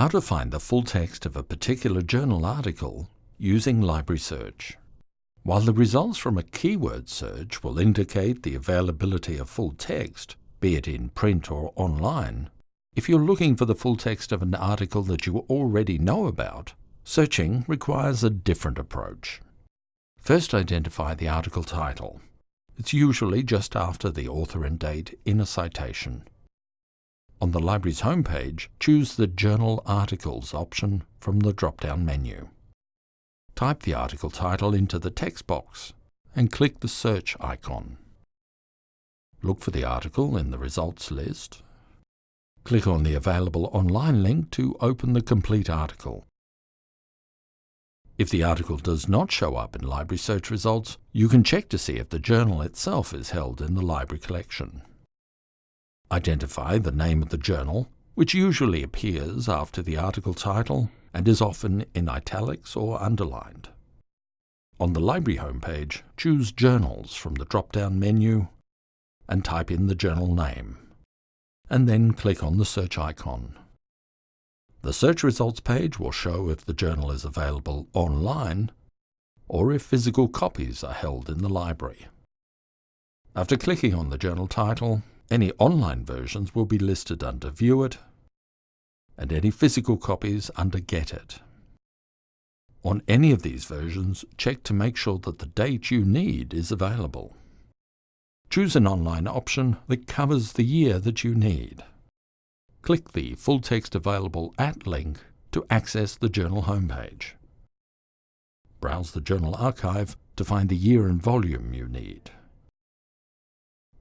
how to find the full text of a particular journal article using Library Search. While the results from a keyword search will indicate the availability of full text, be it in print or online, if you're looking for the full text of an article that you already know about, searching requires a different approach. First identify the article title. It's usually just after the author and date in a citation. On the library's homepage, choose the Journal Articles option from the drop-down menu. Type the article title into the text box and click the search icon. Look for the article in the results list. Click on the available online link to open the complete article. If the article does not show up in library search results, you can check to see if the journal itself is held in the library collection. Identify the name of the journal, which usually appears after the article title and is often in italics or underlined. On the library homepage, choose Journals from the drop-down menu and type in the journal name, and then click on the search icon. The search results page will show if the journal is available online or if physical copies are held in the library. After clicking on the journal title, any online versions will be listed under View It, and any physical copies under Get It. On any of these versions, check to make sure that the date you need is available. Choose an online option that covers the year that you need. Click the Full Text Available At link to access the journal homepage. Browse the journal archive to find the year and volume you need.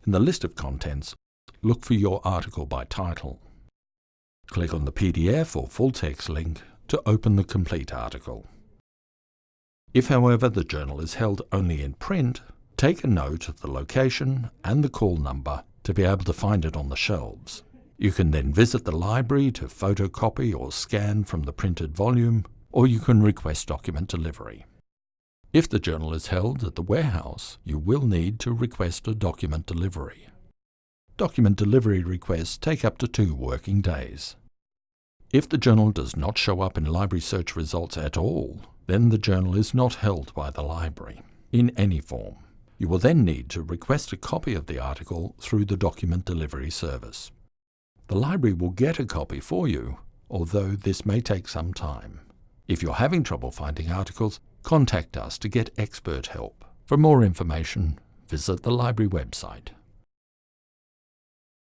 In the list of contents, look for your article by title. Click on the PDF or full text link to open the complete article. If, however, the journal is held only in print, take a note of the location and the call number to be able to find it on the shelves. You can then visit the library to photocopy or scan from the printed volume, or you can request document delivery. If the journal is held at the warehouse, you will need to request a document delivery. Document delivery requests take up to two working days. If the journal does not show up in library search results at all, then the journal is not held by the library, in any form. You will then need to request a copy of the article through the document delivery service. The library will get a copy for you, although this may take some time. If you're having trouble finding articles, contact us to get expert help. For more information, visit the library website.